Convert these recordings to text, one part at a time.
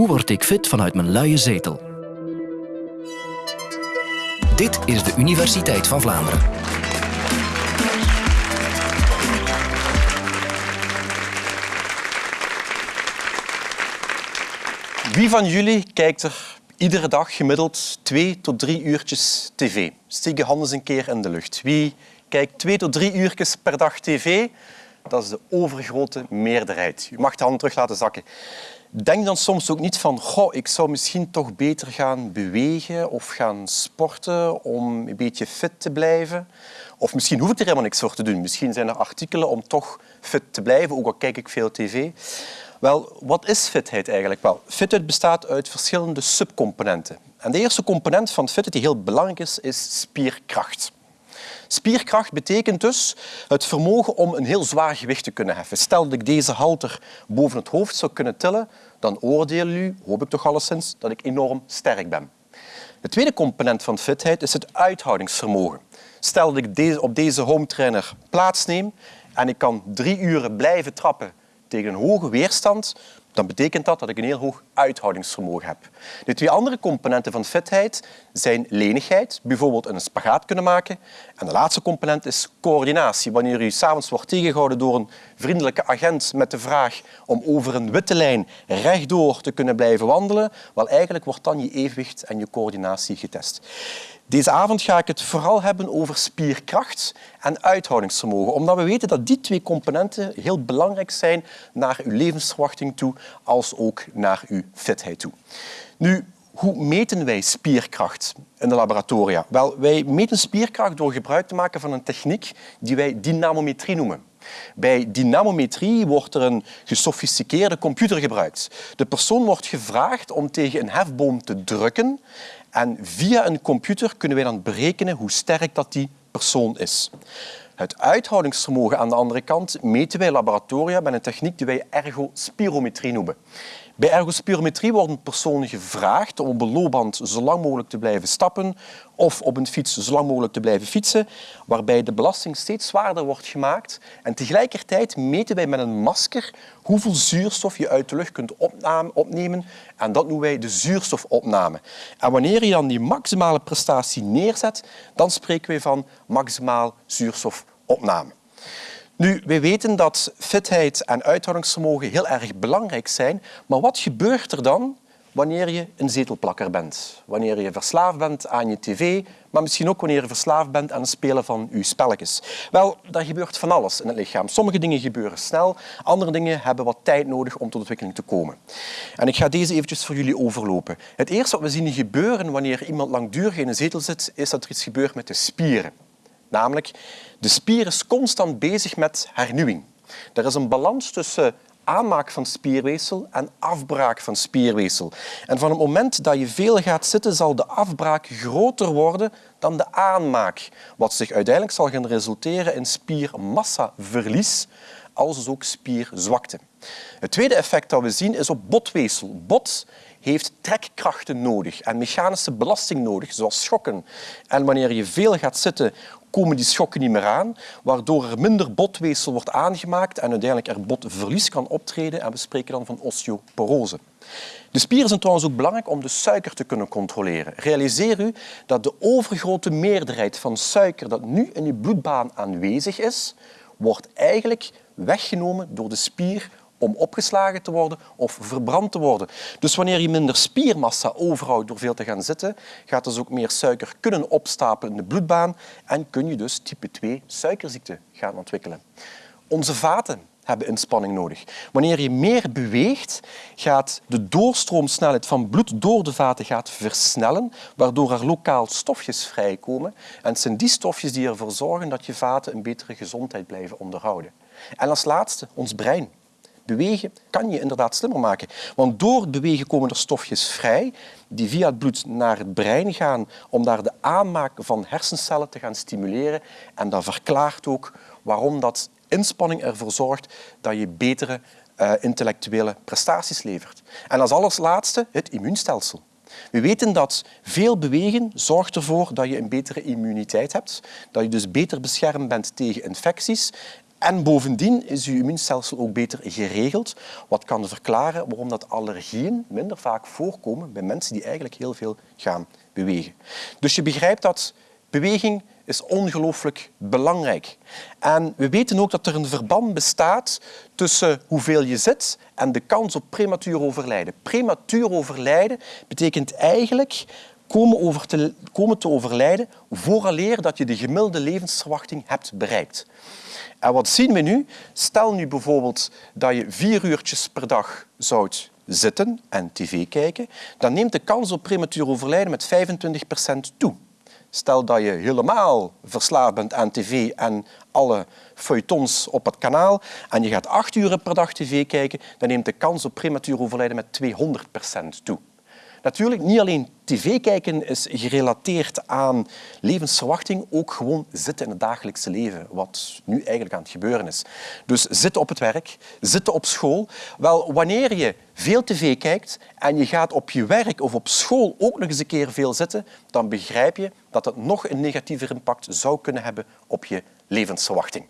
Hoe word ik fit vanuit mijn luie zetel? Dit is de Universiteit van Vlaanderen. Wie van jullie kijkt er iedere dag gemiddeld twee tot drie uurtjes tv? Steek je handen eens een keer in de lucht. Wie kijkt twee tot drie uurtjes per dag tv? Dat is de overgrote meerderheid. U mag de handen terug laten zakken. Denk dan soms ook niet van, goh, ik zou misschien toch beter gaan bewegen of gaan sporten om een beetje fit te blijven. Of misschien hoef ik er helemaal niks voor te doen. Misschien zijn er artikelen om toch fit te blijven, ook al kijk ik veel tv. Wel, wat is fitheid eigenlijk? Wel, fitheid bestaat uit verschillende subcomponenten. En de eerste component van fitheid die heel belangrijk is, is spierkracht. Spierkracht betekent dus het vermogen om een heel zwaar gewicht te kunnen heffen. Stel dat ik deze halter boven het hoofd zou kunnen tillen, dan oordelen u, hoop ik toch alleszins, dat ik enorm sterk ben. De tweede component van fitheid is het uithoudingsvermogen. Stel dat ik op deze home trainer plaatsneem en ik kan drie uren blijven trappen tegen een hoge weerstand, dan betekent dat dat ik een heel hoog uithoudingsvermogen heb. De twee andere componenten van fitheid zijn lenigheid, bijvoorbeeld een spagaat kunnen maken. En de laatste component is coördinatie. Wanneer u s'avonds wordt tegengehouden door een vriendelijke agent met de vraag om over een witte lijn rechtdoor te kunnen blijven wandelen, wel eigenlijk wordt dan je evenwicht en je coördinatie getest. Deze avond ga ik het vooral hebben over spierkracht en uithoudingsvermogen, omdat we weten dat die twee componenten heel belangrijk zijn naar uw levensverwachting toe, als ook naar uw fitheid toe. Nu, hoe meten wij spierkracht in de laboratoria? Wel, wij meten spierkracht door gebruik te maken van een techniek die wij dynamometrie noemen. Bij dynamometrie wordt er een gesofisticeerde computer gebruikt. De persoon wordt gevraagd om tegen een hefboom te drukken en via een computer kunnen wij dan berekenen hoe sterk dat die persoon is. Het uithoudingsvermogen aan de andere kant meten wij in laboratoria met een techniek die wij ergospirometrie noemen. Bij ergospirometrie worden personen gevraagd om op een loopband zo lang mogelijk te blijven stappen of op een fiets zo lang mogelijk te blijven fietsen, waarbij de belasting steeds zwaarder wordt gemaakt. En tegelijkertijd meten wij met een masker hoeveel zuurstof je uit de lucht kunt opnemen. En dat noemen wij de zuurstofopname. En wanneer je dan die maximale prestatie neerzet, dan spreken wij van maximaal zuurstofopname. Nu, wij weten dat fitheid en uithoudingsvermogen heel erg belangrijk zijn, maar wat gebeurt er dan wanneer je een zetelplakker bent? Wanneer je verslaafd bent aan je tv, maar misschien ook wanneer je verslaafd bent aan het spelen van je spelletjes. Wel, daar gebeurt van alles in het lichaam. Sommige dingen gebeuren snel, andere dingen hebben wat tijd nodig om tot ontwikkeling te komen. En ik ga deze eventjes voor jullie overlopen. Het eerste wat we zien gebeuren wanneer iemand langdurig in een zetel zit, is dat er iets gebeurt met de spieren. Namelijk, de spier is constant bezig met hernieuwing. Er is een balans tussen aanmaak van spierweefsel en afbraak van spierweefsel. En van het moment dat je veel gaat zitten, zal de afbraak groter worden dan de aanmaak, wat zich uiteindelijk zal gaan resulteren in spiermassaverlies, als dus ook spierzwakte. Het tweede effect dat we zien is op botweefsel. Bot heeft trekkrachten nodig en mechanische belasting nodig, zoals schokken. En wanneer je veel gaat zitten, komen die schokken niet meer aan, waardoor er minder botweefsel wordt aangemaakt en uiteindelijk er botverlies kan optreden en we spreken dan van osteoporose. De spieren zijn trouwens ook belangrijk om de suiker te kunnen controleren. Realiseer u dat de overgrote meerderheid van suiker dat nu in uw bloedbaan aanwezig is, wordt eigenlijk weggenomen door de spier om opgeslagen te worden of verbrand te worden. Dus wanneer je minder spiermassa overhoudt door veel te gaan zitten, gaat dus ook meer suiker kunnen opstapelen in de bloedbaan en kun je dus type 2 suikerziekte gaan ontwikkelen. Onze vaten hebben inspanning nodig. Wanneer je meer beweegt, gaat de doorstroomsnelheid van bloed door de vaten gaat versnellen, waardoor er lokaal stofjes vrijkomen. En het zijn die stofjes die ervoor zorgen dat je vaten een betere gezondheid blijven onderhouden. En als laatste, ons brein. Bewegen kan je inderdaad slimmer maken. Want door het bewegen komen er stofjes vrij die via het bloed naar het brein gaan om daar de aanmaak van hersencellen te gaan stimuleren. En dat verklaart ook waarom dat inspanning ervoor zorgt dat je betere uh, intellectuele prestaties levert. En als allerlaatste het immuunstelsel. We weten dat veel bewegen zorgt ervoor dat je een betere immuniteit hebt, dat je dus beter beschermd bent tegen infecties En bovendien is uw immuunstelsel ook beter geregeld, wat kan verklaren waarom dat allergieën minder vaak voorkomen bij mensen die eigenlijk heel veel gaan bewegen. Dus je begrijpt dat beweging is ongelooflijk belangrijk. En we weten ook dat er een verband bestaat tussen hoeveel je zit en de kans op prematuur overlijden. Prematuur overlijden betekent eigenlijk komen, over te, komen te overlijden vooraleer dat je de gemiddelde levensverwachting hebt bereikt. En wat zien we nu? Stel nu bijvoorbeeld dat je vier uurtjes per dag zou zitten en tv kijken, dan neemt de kans op prematuur overlijden met 25% toe. Stel dat je helemaal verslaafd bent aan tv en alle feuilletons op het kanaal en je gaat acht uur per dag tv kijken, dan neemt de kans op prematuur overlijden met 200% toe. Natuurlijk, niet alleen tv kijken is gerelateerd aan levensverwachting, ook gewoon zitten in het dagelijkse leven, wat nu eigenlijk aan het gebeuren is. Dus zitten op het werk, zitten op school. Wel, wanneer je veel tv kijkt en je gaat op je werk of op school ook nog eens een keer veel zitten, dan begrijp je dat het nog een negatiever impact zou kunnen hebben op je levensverwachting.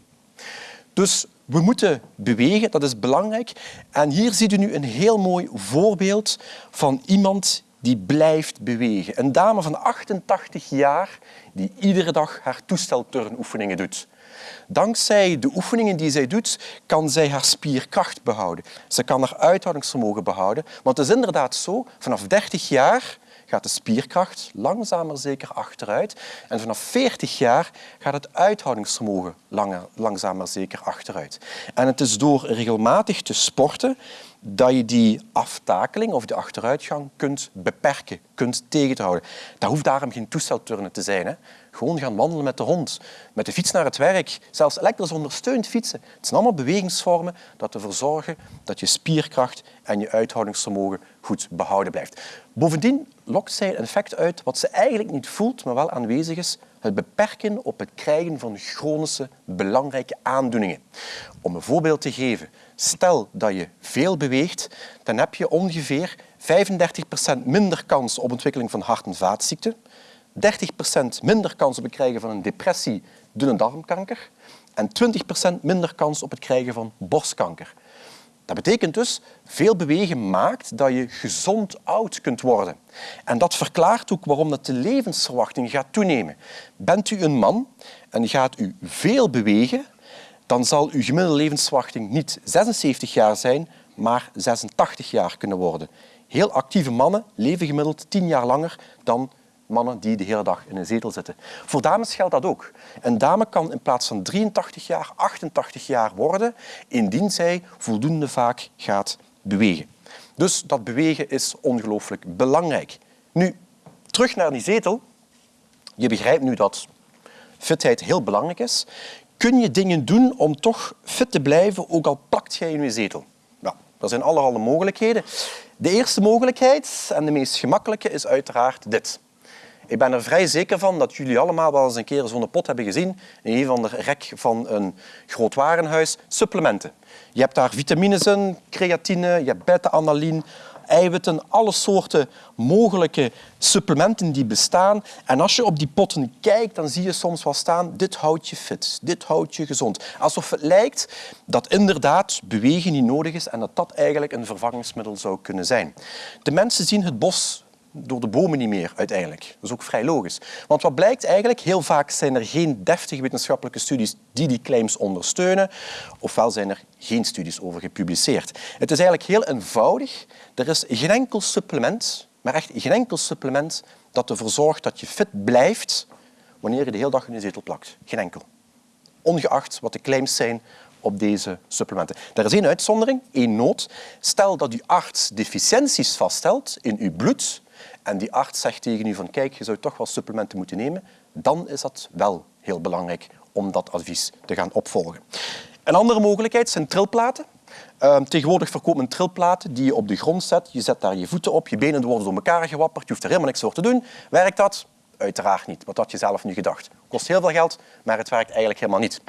Dus we moeten bewegen, dat is belangrijk. En hier ziet u nu een heel mooi voorbeeld van iemand die blijft bewegen. Een dame van 88 jaar die iedere dag haar toestelturnoefeningen doet. Dankzij de oefeningen die zij doet, kan zij haar spierkracht behouden. Ze kan haar uithoudingsvermogen behouden. Want het is inderdaad zo, vanaf 30 jaar gaat de spierkracht langzaam maar zeker achteruit. En vanaf 40 jaar gaat het uithoudingsvermogen langer, langzaam maar zeker achteruit. En het is door regelmatig te sporten dat je die aftakeling of de achteruitgang kunt beperken, kunt tegenhouden. Dat hoeft daarom geen toestelturnen te zijn. Hè. Gewoon gaan wandelen met de hond, met de fiets naar het werk, zelfs elektrisch ondersteund fietsen. Het zijn allemaal bewegingsvormen dat ervoor zorgen dat je spierkracht en je uithoudingsvermogen goed behouden blijft. Bovendien lokt zij een effect uit wat ze eigenlijk niet voelt, maar wel aanwezig is, het beperken op het krijgen van chronische belangrijke aandoeningen. Om een voorbeeld te geven, stel dat je veel beweegt, dan heb je ongeveer 35% minder kans op ontwikkeling van hart- en vaatziekten, 30% minder kans op het krijgen van een depressie, dunne darmkanker en 20% minder kans op het krijgen van borstkanker. Dat betekent dus, veel bewegen maakt dat je gezond oud kunt worden. En dat verklaart ook waarom dat de levensverwachting gaat toenemen. Bent u een man en gaat u veel bewegen, dan zal uw gemiddelde levensverwachting niet 76 jaar zijn, maar 86 jaar kunnen worden. Heel actieve mannen leven gemiddeld 10 jaar langer dan mannen die de hele dag in een zetel zitten. Voor dames geldt dat ook. Een dame kan in plaats van 83 jaar 88 jaar worden, indien zij voldoende vaak gaat bewegen. Dus dat bewegen is ongelooflijk belangrijk. Nu, terug naar die zetel. Je begrijpt nu dat fitheid heel belangrijk is. Kun je dingen doen om toch fit te blijven, ook al plakt jij in je zetel? Nou, er zijn allerhande mogelijkheden. De eerste mogelijkheid, en de meest gemakkelijke, is uiteraard dit. Ik ben er vrij zeker van dat jullie allemaal wel eens een keer zo'n pot hebben gezien in een van de rek van een groot warenhuis. Supplementen. Je hebt daar vitamines in, creatine, je hebt beta-analine, eiwitten, alle soorten mogelijke supplementen die bestaan. En als je op die potten kijkt, dan zie je soms wel staan, dit houdt je fit, dit houdt je gezond. Alsof het lijkt dat inderdaad bewegen niet nodig is en dat dat eigenlijk een vervangingsmiddel zou kunnen zijn. De mensen zien het bos door de bomen niet meer uiteindelijk. Dat is ook vrij logisch. Want wat blijkt eigenlijk, heel vaak zijn er geen deftige wetenschappelijke studies die die claims ondersteunen, ofwel zijn er geen studies over gepubliceerd. Het is eigenlijk heel eenvoudig. Er is geen enkel supplement, maar echt geen enkel supplement dat ervoor zorgt dat je fit blijft wanneer je de hele dag in je zetel plakt. Geen enkel. Ongeacht wat de claims zijn op deze supplementen. Er is één uitzondering, één nood. Stel dat uw arts deficiënties vaststelt in uw bloed, en die arts zegt tegen u van kijk, je zou toch wel supplementen moeten nemen, dan is dat wel heel belangrijk om dat advies te gaan opvolgen. Een andere mogelijkheid zijn trilplaten. Uh, tegenwoordig verkoopt men trilplaten die je op de grond zet. Je zet daar je voeten op, je benen worden door elkaar gewapperd. Je hoeft er helemaal niks voor te doen. Werkt dat? Uiteraard niet. Wat had je zelf nu gedacht? Kost heel veel geld, maar het werkt eigenlijk helemaal niet.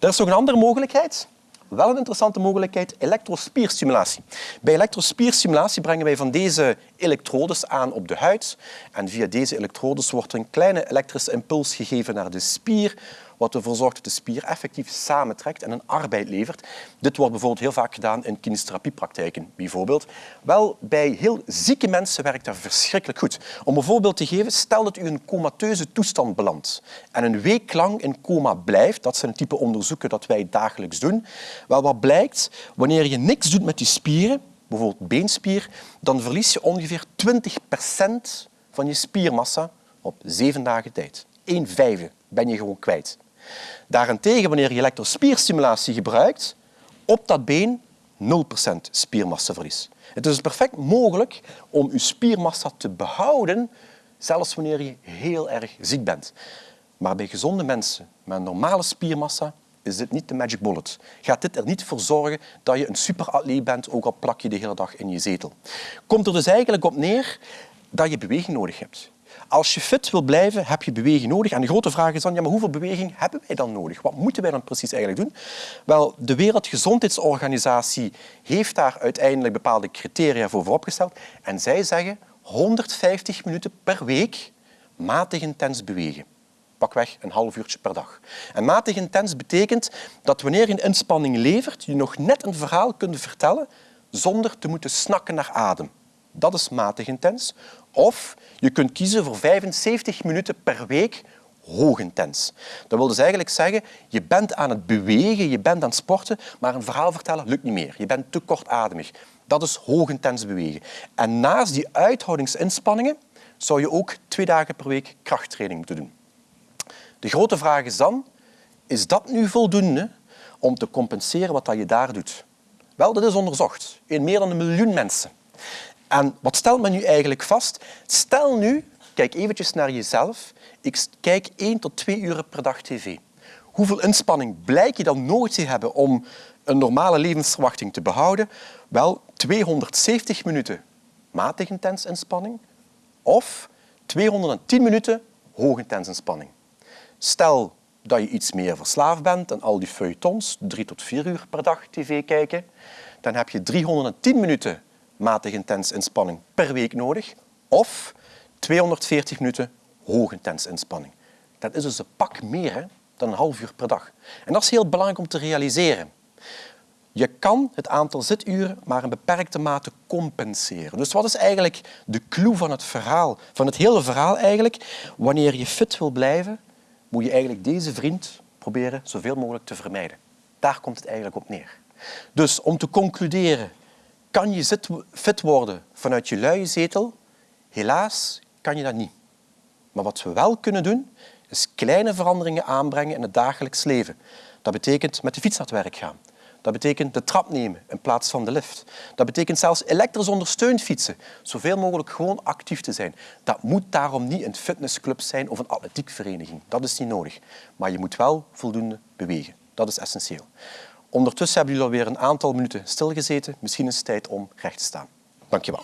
Er is nog een andere mogelijkheid. Wel een interessante mogelijkheid, elektrospierstimulatie. Bij elektrospierstimulatie brengen wij van deze elektrodes aan op de huid. En via deze elektrodes wordt een kleine elektrische impuls gegeven naar de spier, wat ervoor zorgt dat de spier effectief samentrekt en een arbeid levert. Dit wordt bijvoorbeeld heel vaak gedaan in kinesiotherapiepraktijken. Bijvoorbeeld. Wel, bij heel zieke mensen werkt dat verschrikkelijk goed. Om een voorbeeld te geven, stel dat u in een comateuze toestand belandt en een week lang in coma blijft, dat zijn het type onderzoeken dat wij dagelijks doen, wel, wat blijkt, wanneer je niks doet met die spieren, bijvoorbeeld beenspier, dan verlies je ongeveer 20% van je spiermassa op zeven dagen tijd. Een vijfde ben je gewoon kwijt. Daarentegen, wanneer je elektrospierstimulatie gebruikt, op dat been 0% spiermassaverlies. Het is perfect mogelijk om je spiermassa te behouden, zelfs wanneer je heel erg ziek bent. Maar bij gezonde mensen met een normale spiermassa is dit niet de magic bullet. Gaat dit er niet voor zorgen dat je een superatleet bent, ook al plak je de hele dag in je zetel. Komt er dus eigenlijk op neer dat je beweging nodig hebt. Als je fit wil blijven, heb je beweging nodig. En de grote vraag is dan, ja, maar hoeveel beweging hebben wij dan nodig? Wat moeten wij dan precies eigenlijk doen? Wel, de Wereldgezondheidsorganisatie heeft daar uiteindelijk bepaalde criteria voor vooropgesteld. En zij zeggen 150 minuten per week matig intens bewegen. Pakweg een half uurtje per dag. En matig intens betekent dat wanneer je een inspanning levert, je nog net een verhaal kunt vertellen zonder te moeten snakken naar adem. Dat is matig intens. Of je kunt kiezen voor 75 minuten per week hoog intens. Dat wil dus eigenlijk zeggen, je bent aan het bewegen, je bent aan het sporten, maar een verhaal vertellen lukt niet meer. Je bent te kortademig. Dat is hoog intens bewegen. En naast die uithoudingsinspanningen zou je ook twee dagen per week krachttraining moeten doen. De grote vraag is dan, is dat nu voldoende om te compenseren wat je daar doet? Wel, dat is onderzocht in meer dan een miljoen mensen. En wat stelt men nu eigenlijk vast? Stel nu, kijk eventjes naar jezelf, ik kijk één tot twee uur per dag tv. Hoeveel inspanning blijk je dan nodig te hebben om een normale levensverwachting te behouden? Wel, 270 minuten matig intens inspanning of 210 minuten hoog intens inspanning. Stel dat je iets meer verslaafd bent en al die feuilletons, drie tot vier uur per dag tv kijken, dan heb je 310 minuten matig intens inspanning per week nodig of 240 minuten hoog intens inspanning. Dat is dus een pak meer dan een half uur per dag. En dat is heel belangrijk om te realiseren. Je kan het aantal zituren maar in beperkte mate compenseren. Dus wat is eigenlijk de clue van het verhaal, van het hele verhaal eigenlijk? Wanneer je fit wil blijven, moet je eigenlijk deze vriend proberen zoveel mogelijk te vermijden. Daar komt het eigenlijk op neer. Dus om te concluderen, kan je fit worden vanuit je luie zetel? Helaas kan je dat niet. Maar wat we wel kunnen doen, is kleine veranderingen aanbrengen in het dagelijks leven. Dat betekent met de fiets naar het werk gaan. Dat betekent de trap nemen in plaats van de lift. Dat betekent zelfs elektrisch ondersteund fietsen. Zoveel mogelijk gewoon actief te zijn. Dat moet daarom niet een fitnessclub zijn of een atletiekvereniging. Dat is niet nodig. Maar je moet wel voldoende bewegen. Dat is essentieel. Ondertussen hebben jullie alweer een aantal minuten stilgezeten. Misschien is het tijd om recht te staan. Dank je wel.